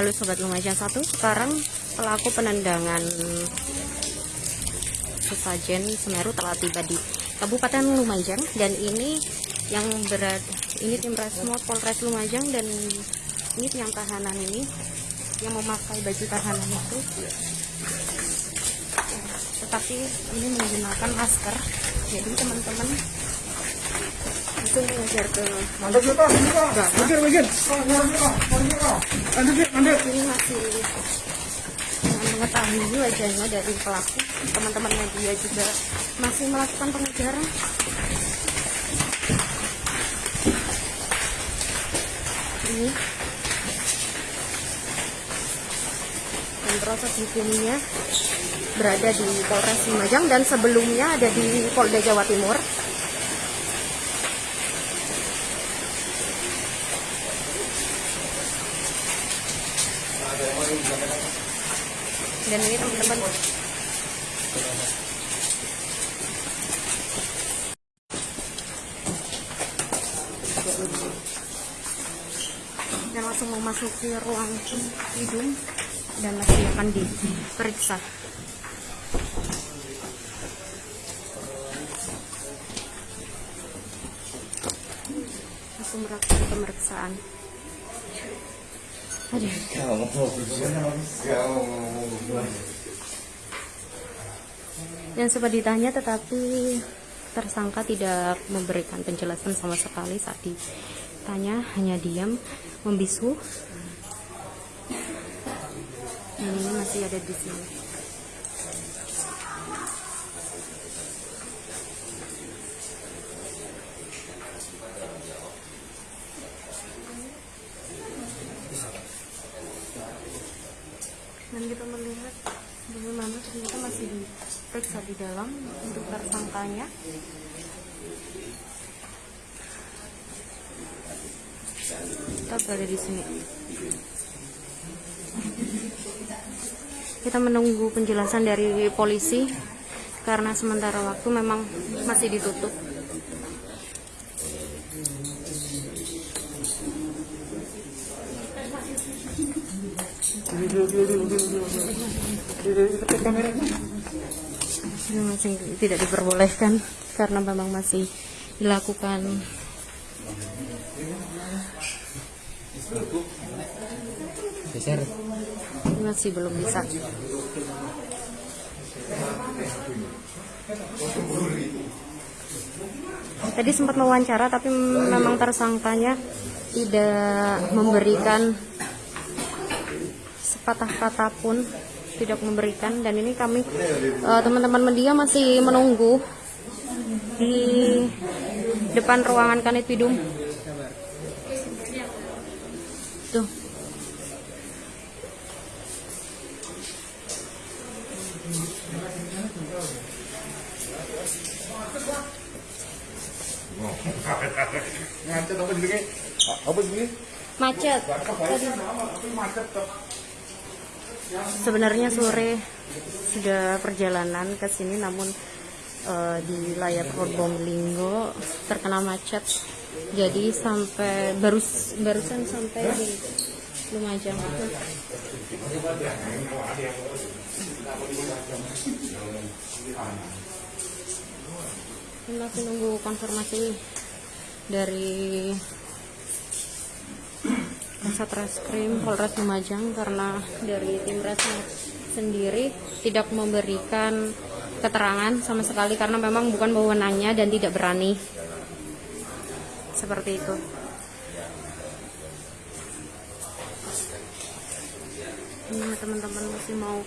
Halo Sobat Lumajang satu. Sekarang pelaku penendangan sesajen Semeru telah tiba di Kabupaten Lumajang dan ini yang berat ini tim Resmo Polres Lumajang dan ini yang tahanan ini yang memakai baju tahanan itu. Tetapi ini menggunakan masker. Jadi teman-teman ini masih mengetahui wajahnya dari pelaku teman-teman media juga masih melakukan pengejaran ini dan proses hukumnya berada di Polres Lumajang dan sebelumnya ada di Polda Jawa Timur dan ini teman-teman. Dan langsung memasuki ruang hidung dan masih akan diperiksa. Langsung melakukan pemeriksaan Yang sempat ditanya tetapi tersangka tidak memberikan penjelasan sama sekali. Saat ditanya hanya diam membisu. Ini masih ada di sini dan kita melihat bagaimana ternyata masih diperiksa di dalam untuk tersangkanya kita berada di sini kita menunggu penjelasan dari polisi karena sementara waktu memang masih ditutup. Ini masih tidak diperbolehkan karena memang masih dilakukan. Masih belum bisa. Tadi sempat mewawancara tapi memang tersangkanya tidak memberikan sepatah kata pun tidak memberikan dan ini kami eh, teman-teman media masih menunggu di depan ruangan tuh apa sendiri? Apa sendiri? macet tadi Macet tuh. Sebenarnya sore sudah perjalanan ke sini namun eh, di layar Probolinggo terkena macet. Jadi sampai baru barusan sampai di Lumajang masih nunggu konfirmasi dari Kasat Reskrim Polres Lumajang karena dari tim Resmo sendiri tidak memberikan keterangan sama sekali karena memang bukan wewenangnya dan tidak berani seperti itu. Ini teman-teman masih mau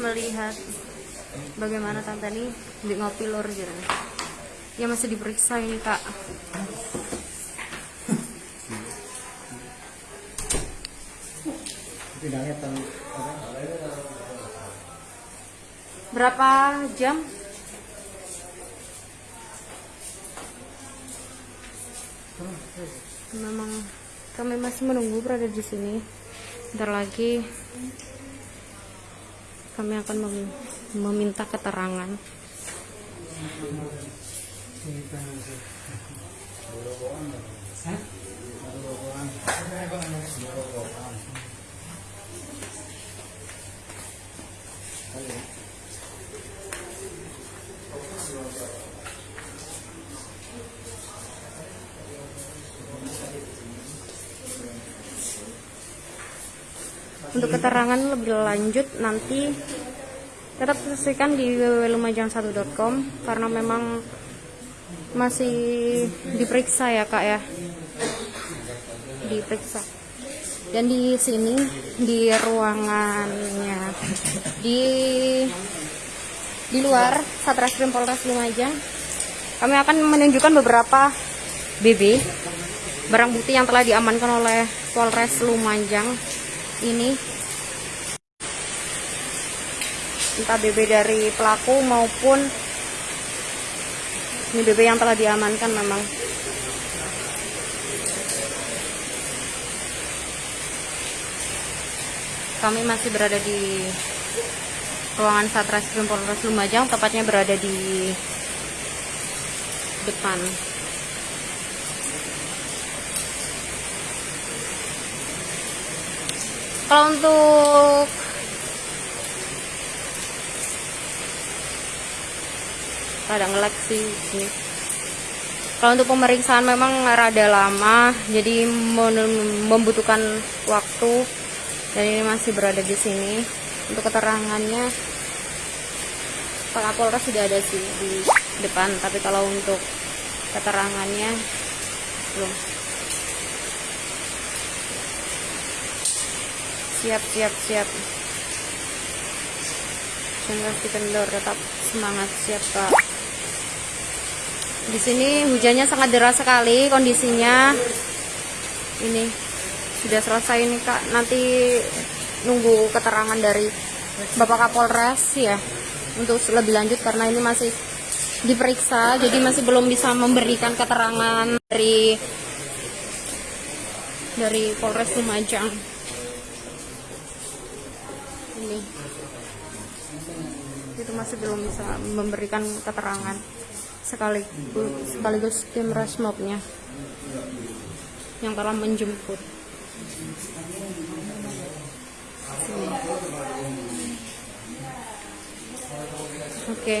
melihat bagaimana tante ini di ngopi lor gitu. Ya masih diperiksa ini kak. Tahu Berapa jam? Memang kami masih menunggu berada di sini. Bentar lagi kami akan mem- meminta keterangan. Hah? Untuk keterangan lebih lanjut nanti tetap saksikan di www.lumajang1.com karena memang masih diperiksa ya kak ya. Diperiksa dan di sini di ruangannya di di luar Satreskrim Polres Lumajang kami akan menunjukkan beberapa BB barang bukti yang telah diamankan oleh Polres Lumajang ini. Entah BB dari pelaku maupun ini BB yang telah diamankan memang kami masih berada di ruangan Satreskrim Polres Lumajang tepatnya berada di depan kalau untuk rada ngelek sih ini. Kalau untuk pemeriksaan memang rada lama, jadi membutuhkan waktu. Dan ini masih berada di sini. Untuk keterangannya, Pak Kapolres sudah ada sih di depan, tapi kalau untuk keterangannya belum. Siap, siap, siap. Jangan kendor, tetap semangat siap Pak. Di sini hujannya sangat deras sekali kondisinya. Ini sudah selesai nih Kak. Nanti nunggu keterangan dari Bapak Kapolres ya untuk lebih lanjut karena ini masih diperiksa jadi masih belum bisa memberikan keterangan dari dari Polres Lumajang. Ini itu masih belum bisa memberikan keterangan sekaligus sekaligus tim resmobnya yang telah menjemput Oke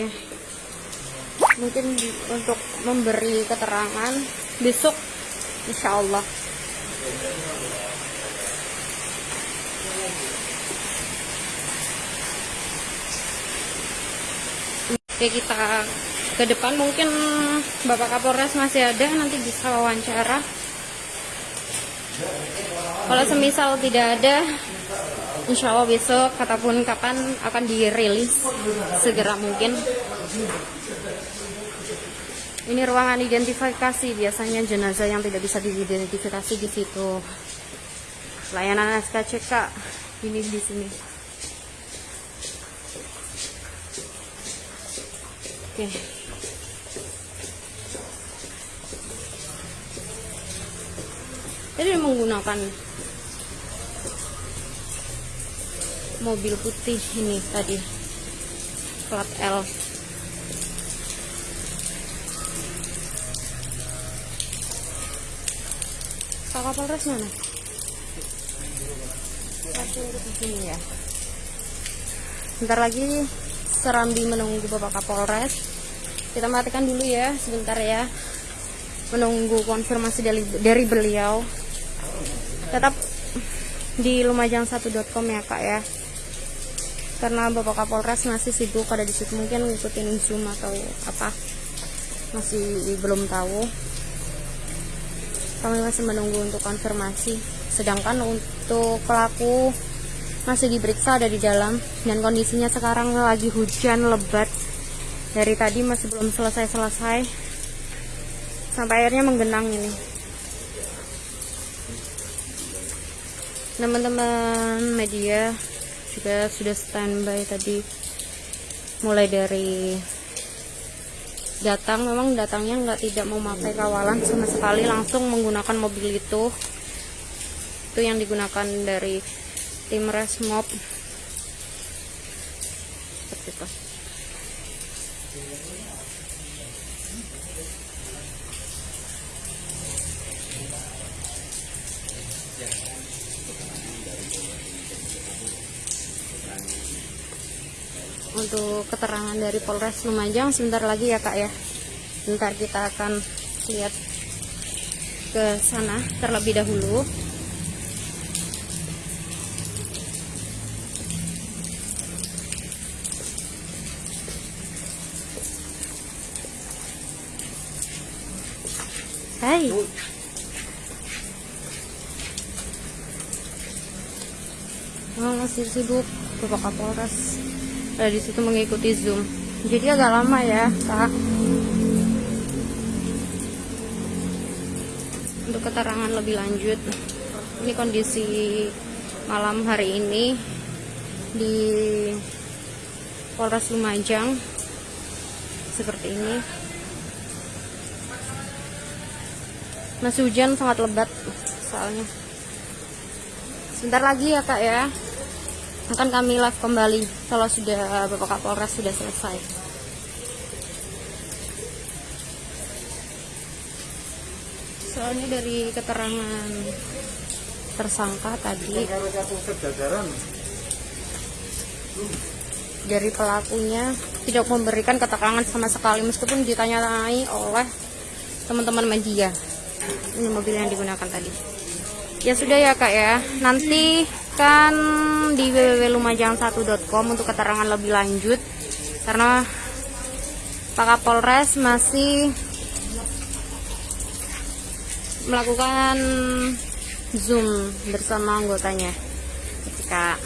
mungkin di- untuk memberi keterangan besok insya Allah Oke kita ke depan mungkin Bapak Kapolres masih ada nanti bisa wawancara. Kalau semisal tidak ada, insya Allah besok ataupun kapan akan dirilis segera mungkin. Ini ruangan identifikasi biasanya jenazah yang tidak bisa diidentifikasi di situ. Layanan SKCK ini di sini. Oke. Jadi menggunakan mobil putih ini tadi plat L. Pak Kapolres mana? Sini ya. Bentar lagi Serambi menunggu Bapak Kapolres. Kita matikan dulu ya sebentar ya. Menunggu konfirmasi dari, dari beliau. Tetap di lumajang1.com ya Kak ya. Karena Bapak Kapolres masih sibuk ada di situ mungkin ngikutin Zoom atau apa. Masih belum tahu. Kami masih menunggu untuk konfirmasi. Sedangkan untuk pelaku masih diperiksa ada di dalam dan kondisinya sekarang lagi hujan lebat dari tadi masih belum selesai-selesai sampai airnya menggenang ini teman-teman media juga sudah standby tadi. Mulai dari datang memang datangnya nggak tidak memakai kawalan sama sekali langsung menggunakan mobil itu. Itu yang digunakan dari tim resmob. Seperti itu untuk keterangan dari Polres Lumajang sebentar lagi ya kak ya. Sebentar kita akan lihat ke sana terlebih dahulu. Hai. Oh, masih sibuk Bapak Kapolres. Ada di situ mengikuti Zoom. Jadi agak lama ya, Kak. Untuk keterangan lebih lanjut, ini kondisi malam hari ini di Polres Lumajang seperti ini. Masih hujan sangat lebat soalnya. Sebentar lagi ya kak ya akan kami live kembali kalau sudah Bapak Kapolres sudah selesai. Soalnya dari keterangan tersangka tadi dari pelakunya tidak memberikan keterangan sama sekali meskipun ditanyai oleh teman-teman media. Ini mobil yang digunakan tadi. Ya sudah ya kak ya. Nanti kan di www.lumajang1.com untuk keterangan lebih lanjut. Karena Pak Kapolres masih melakukan zoom bersama anggotanya. Ketika